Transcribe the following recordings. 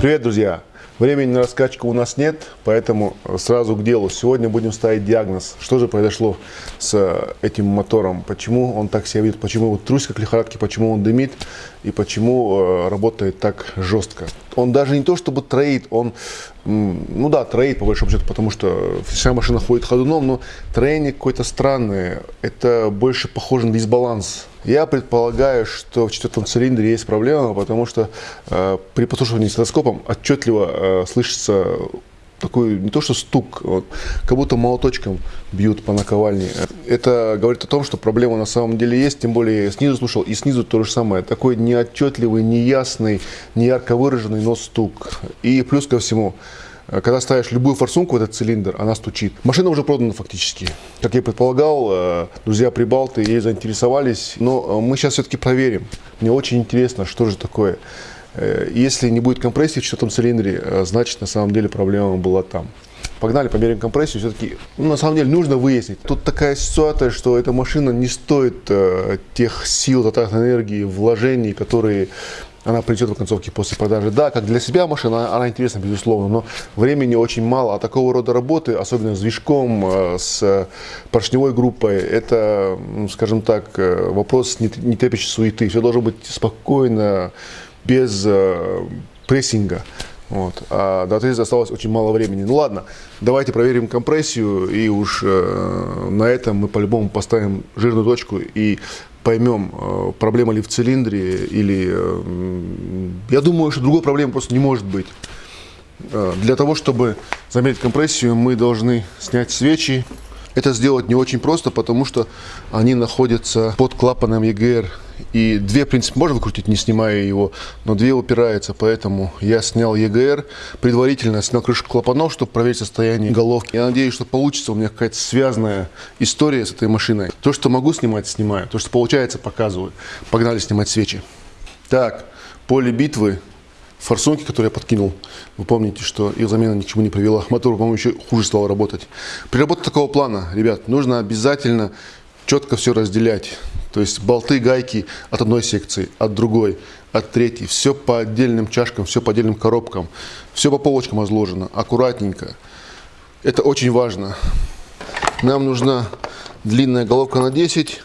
Привет, друзья! Времени на раскачку у нас нет, поэтому сразу к делу. Сегодня будем ставить диагноз. Что же произошло с этим мотором? Почему он так себя видит? Почему вот трусит как лихорадки? Почему он дымит? И почему э, работает так жестко? Он даже не то чтобы троит, он, ну да, троит по большому счету, потому что вся машина ходит ходуном, но троение какое-то странное. Это больше похоже на дисбаланс я предполагаю, что в четвертом цилиндре есть проблема, потому что э, при послушивании стетоскопом отчетливо э, слышится такой не то что стук, вот, как будто молоточком бьют по наковальне. Это говорит о том, что проблема на самом деле есть, тем более снизу слушал, и снизу то же самое. Такой неотчетливый, неясный, неярко выраженный, но стук. И плюс ко всему, Э, когда ставишь любую форсунку в этот цилиндр, она стучит. Машина уже продана фактически. Как я предполагал, э, друзья прибалты ей заинтересовались, но мы сейчас все-таки проверим. Мне очень интересно, что же такое. Если не будет компрессии в четвертом цилиндре, значит на самом деле проблема была там. Погнали, померяем компрессию. Все-таки, ну, на самом деле, нужно выяснить. Тут такая ситуация, что эта машина не стоит э, тех сил, затрат энергии, вложений, которые она придет в концовке после продажи. Да, как для себя машина, она интересна, безусловно, но времени очень мало. А такого рода работы, особенно с движком, э, с поршневой группой, это, скажем так, э, вопрос не, требующий суеты. Все должно быть спокойно, без э, прессинга. Вот. А до отреза осталось очень мало времени. Ну ладно, давайте проверим компрессию, и уж э, на этом мы по-любому поставим жирную точку и поймем, э, проблема ли в цилиндре или... Э, я думаю, что другой проблемы просто не может быть. Э, для того, чтобы замерить компрессию, мы должны снять свечи. Это сделать не очень просто, потому что они находятся под клапаном EGR и две, в принципе, можно выкрутить, не снимая его, но две упираются, поэтому я снял EGR, предварительно снял крышку клапанов, чтобы проверить состояние головки. Я надеюсь, что получится у меня какая-то связанная история с этой машиной. То, что могу снимать, снимаю. То, что получается, показываю. Погнали снимать свечи. Так, поле битвы форсунки, которые я подкинул, вы помните, что их замена ни к чему не привела. Мотор, по-моему, еще хуже стал работать. При работе такого плана, ребят, нужно обязательно четко все разделять. То есть болты, гайки от одной секции, от другой, от третьей. Все по отдельным чашкам, все по отдельным коробкам. Все по полочкам разложено, аккуратненько. Это очень важно. Нам нужна длинная головка на 10,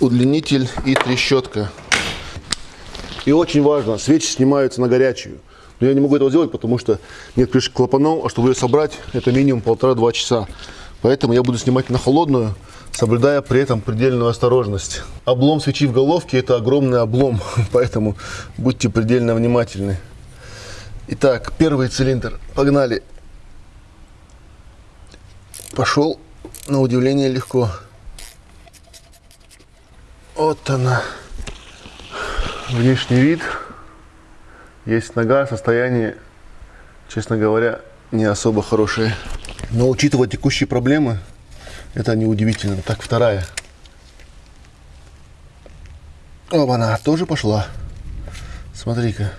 удлинитель и трещотка. И очень важно, свечи снимаются на горячую. Но я не могу этого сделать, потому что нет крышки клапанов, а чтобы ее собрать, это минимум полтора-два часа. Поэтому я буду снимать на холодную, соблюдая при этом предельную осторожность. Облом свечи в головке – это огромный облом, поэтому будьте предельно внимательны. Итак, первый цилиндр. Погнали. Пошел, на удивление, легко. Вот она. Внешний вид. Есть нога, состояние, честно говоря, не особо хорошее. Но учитывая текущие проблемы, это неудивительно. Так, вторая. Оба, она тоже пошла. Смотри-ка.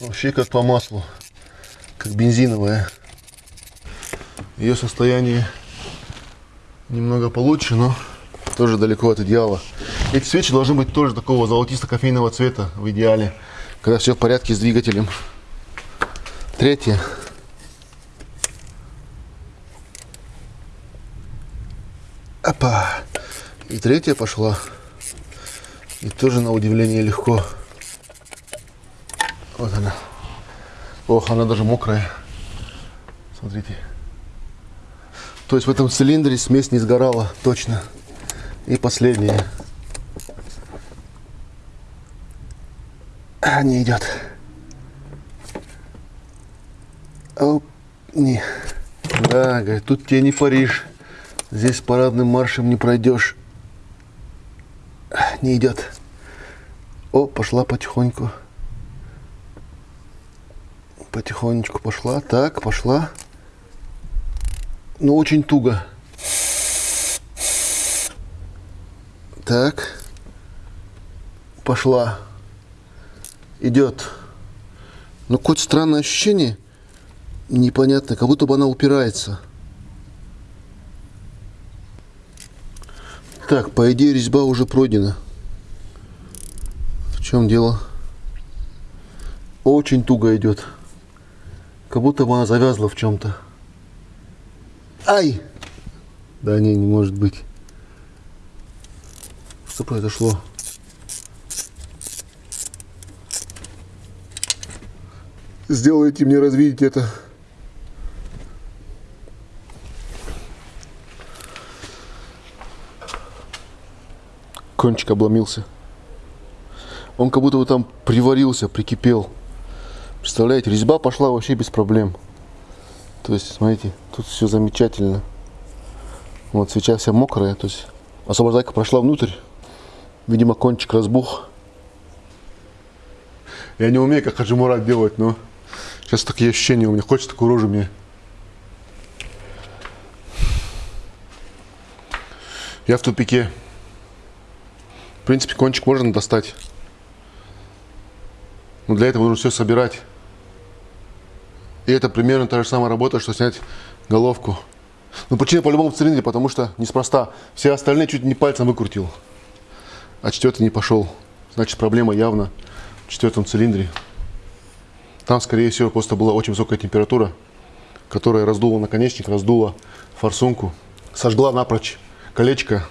Вообще как по маслу. Как бензиновая. Ее состояние немного получше, но тоже далеко от идеала. Эти свечи должны быть тоже такого золотисто-кофейного цвета в идеале, когда все в порядке с двигателем. Третье. Опа. И третья пошла. И тоже на удивление легко. Вот она. Ох, она даже мокрая. Смотрите. То есть в этом цилиндре смесь не сгорала, точно. И последняя. А, не идет. Оп, не. Да, говорит, тут тебе не Париж. Здесь парадным маршем не пройдешь. Не идет. О, пошла потихоньку. Потихонечку пошла. Так, пошла. Но ну, очень туго. Так. Пошла. Идет. Но ну, какое-то странное ощущение. Непонятно, как будто бы она упирается. Так, по идее резьба уже пройдена. В чем дело? очень туго идет. Как будто бы она завязла в чем-то. Ай! Да не, не может быть. Что произошло? Сделайте мне развидеть это. Кончик обломился. Он как будто бы там приварился, прикипел. Представляете, резьба пошла вообще без проблем. То есть, смотрите, тут все замечательно. Вот свеча вся мокрая, то есть освобождайка прошла внутрь. Видимо, кончик разбух. Я не умею, как Хаджимурат делать, но сейчас такие ощущения у меня. Хочется такую рожу мне. Я в тупике. В принципе, кончик можно достать. Но для этого нужно все собирать. И это примерно та же самая работа, что снять головку. Но причина по-любому в цилиндре, потому что неспроста. Все остальные чуть не пальцем выкрутил. А четвертый не пошел. Значит, проблема явно в четвертом цилиндре. Там, скорее всего, просто была очень высокая температура, которая раздула наконечник, раздула форсунку, сожгла напрочь колечко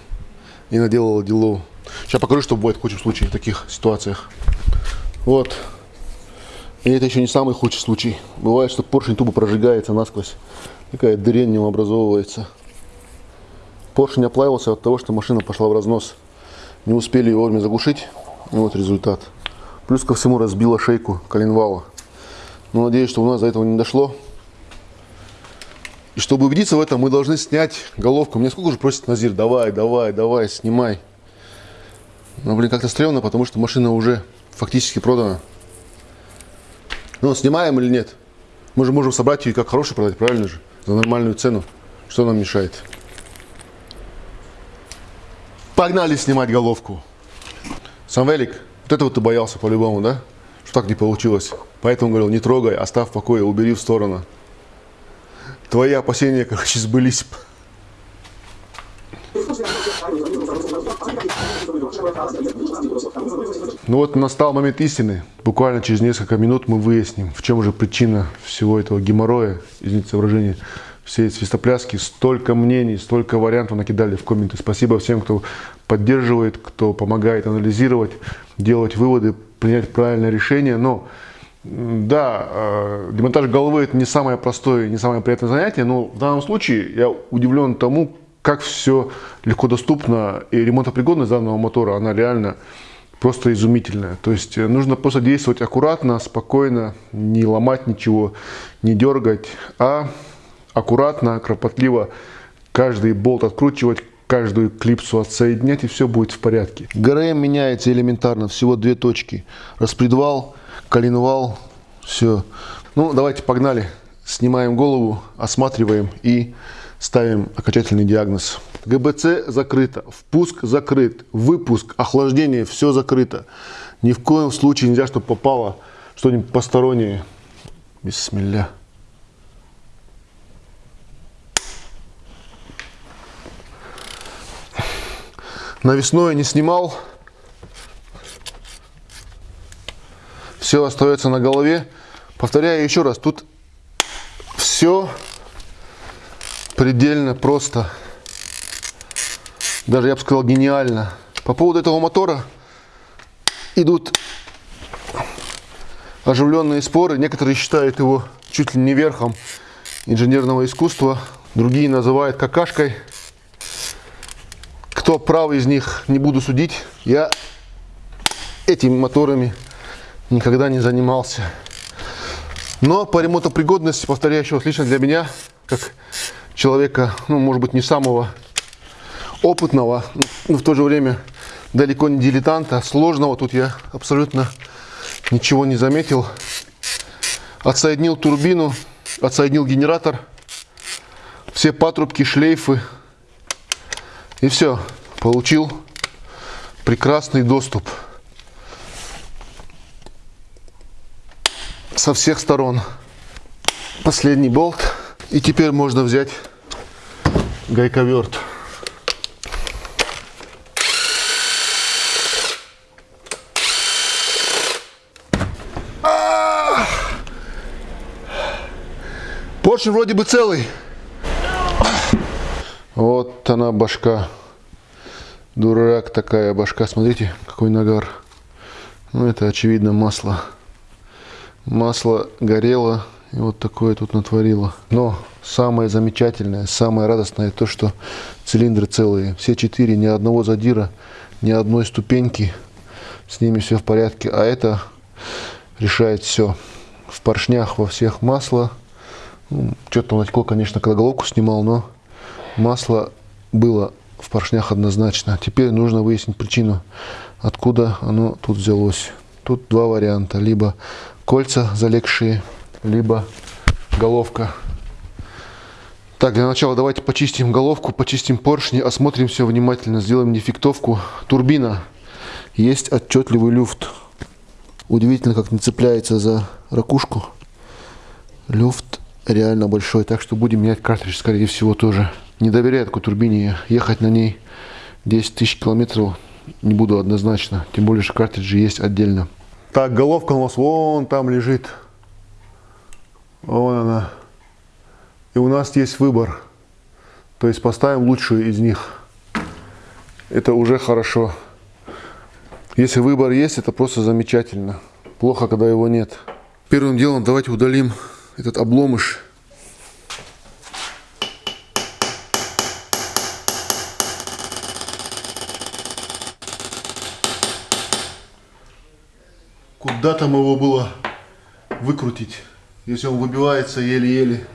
и наделала дело. Сейчас покажу, что бывает в худшем случае в таких ситуациях. Вот. И это еще не самый худший случай. Бывает, что поршень тупо прожигается насквозь. Такая дрянь не образовывается. Поршень оплавился от того, что машина пошла в разнос. Не успели его вовремя заглушить. И вот результат. Плюс ко всему разбила шейку коленвала. Но надеюсь, что у нас до этого не дошло. И чтобы убедиться в этом, мы должны снять головку. Мне сколько уже просит Назир, давай, давай, давай, снимай. Но, блин, как-то стрёмно, потому что машина уже фактически продана. Ну, снимаем или нет? Мы же можем собрать ее как хороший продать, правильно же? За нормальную цену. Что нам мешает? Погнали снимать головку. Самвелик, вот этого ты боялся по-любому, да? Что так не получилось. Поэтому говорил, не трогай, оставь в покое, убери в сторону. Твои опасения, короче, сбылись. Ну вот настал момент истины. Буквально через несколько минут мы выясним, в чем же причина всего этого геморроя, извините выражение, всей свистопляски. Столько мнений, столько вариантов накидали в комменты. Спасибо всем, кто поддерживает, кто помогает анализировать, делать выводы, принять правильное решение. Но да, э, демонтаж головы это не самое простое, не самое приятное занятие, но в данном случае я удивлен тому, как все легко доступно, и ремонтопригодность данного мотора, она реально просто изумительная. То есть э, нужно просто действовать аккуратно, спокойно, не ломать ничего, не дергать, а аккуратно, кропотливо каждый болт откручивать, каждую клипсу отсоединять, и все будет в порядке. ГРМ меняется элементарно, всего две точки. Распредвал, коленвал, все. Ну, давайте погнали. Снимаем голову, осматриваем и ставим окончательный диагноз. ГБЦ закрыто, впуск закрыт, выпуск, охлаждение, все закрыто. Ни в коем случае нельзя, чтобы попало что-нибудь постороннее. Бисмилля. Навесное не снимал. Все остается на голове. Повторяю еще раз, тут все предельно просто. Даже я бы сказал гениально. По поводу этого мотора идут оживленные споры. Некоторые считают его чуть ли не верхом инженерного искусства. Другие называют какашкой. Кто прав из них, не буду судить. Я этими моторами никогда не занимался. Но по ремонтопригодности, повторяю еще раз, лично для меня, как человека, ну, может быть, не самого опытного, но в то же время далеко не дилетанта, сложного тут я абсолютно ничего не заметил. Отсоединил турбину, отсоединил генератор, все патрубки, шлейфы и все, получил прекрасный доступ со всех сторон. Последний болт. И теперь можно взять гайковерт. Поршень вроде бы целый. Вот она башка. Дурак такая башка. Смотрите, какой нагар. Ну, это, очевидно, масло. Масло горело и вот такое тут натворило. Но самое замечательное, самое радостное то, что цилиндры целые. Все четыре, ни одного задира, ни одной ступеньки. С ними все в порядке. А это решает все. В поршнях во всех масло. Ну, Что-то натекло, конечно, когда головку снимал, но масло было в поршнях однозначно. Теперь нужно выяснить причину, откуда оно тут взялось. Тут два варианта. Либо кольца залегшие, либо головка. Так, для начала давайте почистим головку, почистим поршни, осмотрим все внимательно, сделаем дефектовку. Турбина. Есть отчетливый люфт. Удивительно, как не цепляется за ракушку. Люфт реально большой, так что будем менять картридж, скорее всего, тоже. Не доверяю такой турбине, ехать на ней 10 тысяч километров не буду однозначно. Тем более, что картриджи есть отдельно. Так, головка у нас вон там лежит. Вон она. И у нас есть выбор. То есть поставим лучшую из них. Это уже хорошо. Если выбор есть, это просто замечательно. Плохо, когда его нет. Первым делом давайте удалим этот обломыш. Куда там его было выкрутить, если он выбивается еле-еле.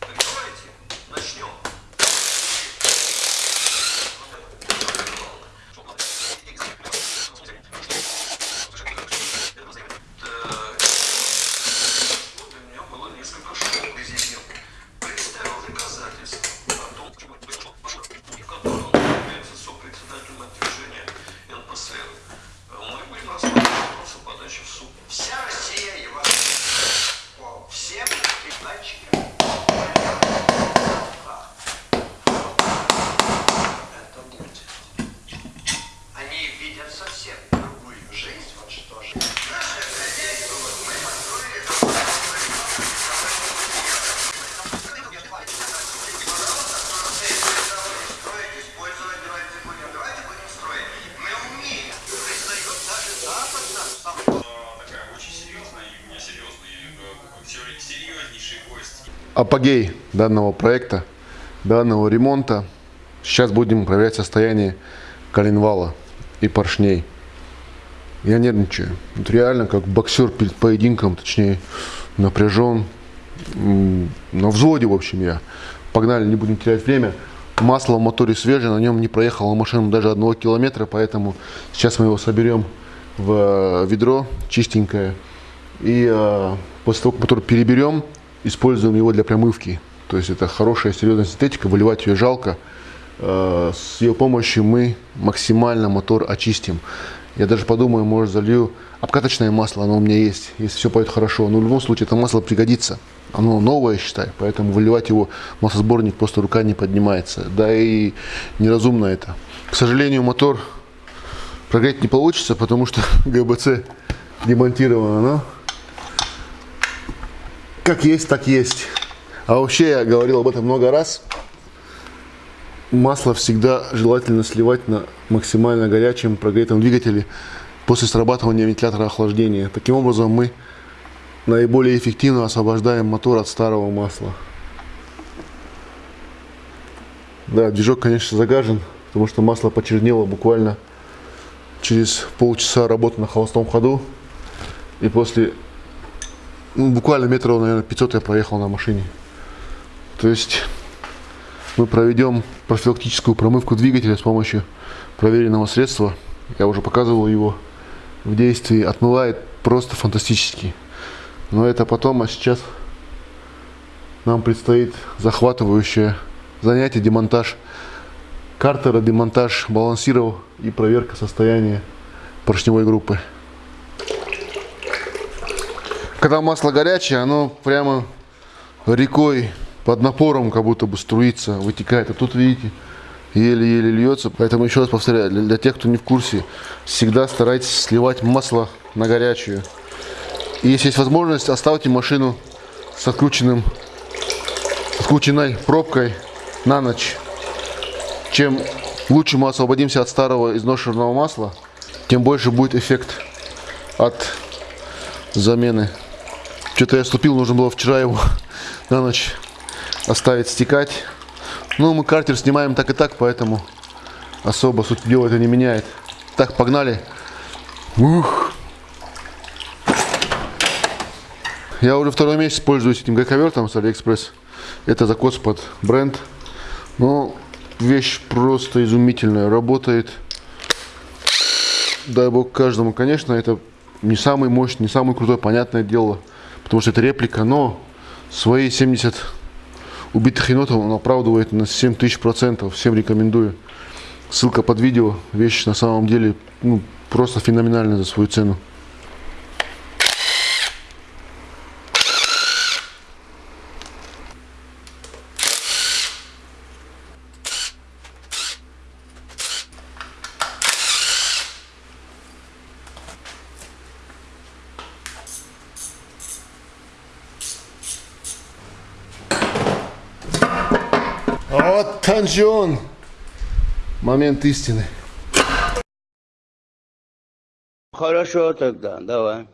Давайте начнем. Вот у меня было несколько школ резидент. Представил доказательства о том, в котором он является сопредседателем от движения НПСР. Мы будем рассматривать вопросы подачи в суд. Вся Россия его по всем передатчикам. Это будет. Они видят совсем другую жизнь, вот что же. Наше хозяйство, вот мы построили строить, использовать, давайте будем, давайте будем строить. Мы умеем. Признает даже Запад нас сам такая очень серьезная, и у меня серьезный, э, сер- серьезнейший гость. Апогей данного проекта, данного ремонта. Сейчас будем проверять состояние коленвала и поршней. Я нервничаю. Вот реально, как боксер перед поединком, точнее, напряжен. На взводе, в общем, я. Погнали, не будем терять время. Масло в моторе свежее, на нем не проехала машина даже одного километра, поэтому сейчас мы его соберем в э, ведро чистенькое. И э, после того, как мотор переберем, используем его для промывки. То есть это хорошая серьезная синтетика, выливать ее жалко. Э, с ее помощью мы максимально мотор очистим. Я даже подумаю, может залью обкаточное масло, оно у меня есть, если все пойдет хорошо. Но в любом случае это масло пригодится. Оно новое, считай, поэтому выливать его в маслосборник просто рука не поднимается. Да и неразумно это. К сожалению, мотор прогреть не получится, потому что ГБЦ демонтировано, но как есть, так есть. А вообще, я говорил об этом много раз, масло всегда желательно сливать на максимально горячем прогретом двигателе после срабатывания вентилятора охлаждения. Таким образом, мы наиболее эффективно освобождаем мотор от старого масла. Да, движок, конечно, загажен, потому что масло почернело буквально через полчаса работы на холостом ходу. И после ну, буквально метров, наверное, 500 я проехал на машине. То есть мы проведем профилактическую промывку двигателя с помощью проверенного средства. Я уже показывал его в действии. Отмывает просто фантастически. Но это потом, а сейчас нам предстоит захватывающее занятие, демонтаж картера, демонтаж балансиров и проверка состояния поршневой группы. Когда масло горячее, оно прямо рекой под напором как будто бы струится, вытекает. А тут, видите, еле-еле льется. Поэтому еще раз повторяю, для, для тех, кто не в курсе, всегда старайтесь сливать масло на горячую. И если есть возможность, оставьте машину с открученным, открученной пробкой на ночь. Чем лучше мы освободимся от старого изношенного масла, тем больше будет эффект от замены. Что-то я ступил, нужно было вчера его на ночь оставить стекать. Ну, мы картер снимаем так и так, поэтому особо суть дела это не меняет. Так, погнали. Ух. Я уже второй месяц пользуюсь этим гайковертом с Алиэкспресс. Это закос под бренд. Но вещь просто изумительная. Работает. Дай бог каждому. Конечно, это не самый мощный, не самый крутой, понятное дело. Потому что это реплика, но свои 70 убитых енотов он оправдывает на 7000 процентов. Всем рекомендую. Ссылка под видео. Вещь на самом деле ну, просто феноменальная за свою цену. Танжон. Момент истины. Хорошо тогда, давай.